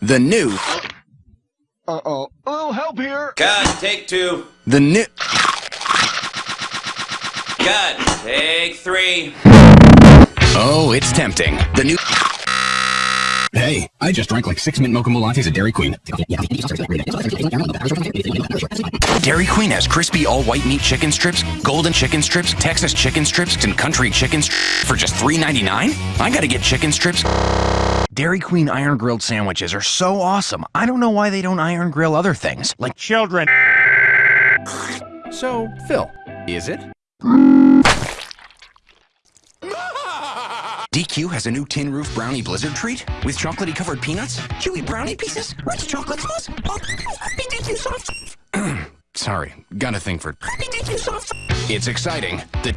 The new, Uh-oh. A little help here. Cut. Take two. the new, Cut. Take three. oh, it's tempting. The new, Hey, I just drank like six mint mocha lattes at Dairy Queen. Dairy Queen has crispy all white meat chicken strips, golden chicken strips, Texas chicken strips, and country chicken strips for just $3.99? I gotta get chicken strips. Dairy Queen iron grilled sandwiches are so awesome. I don't know why they don't iron grill other things, like children. So, Phil, is it? DQ has a new tin roof brownie blizzard treat with chocolatey covered peanuts, chewy brownie pieces, rich chocolate sauce. Sorry, got a thing for. It's exciting. The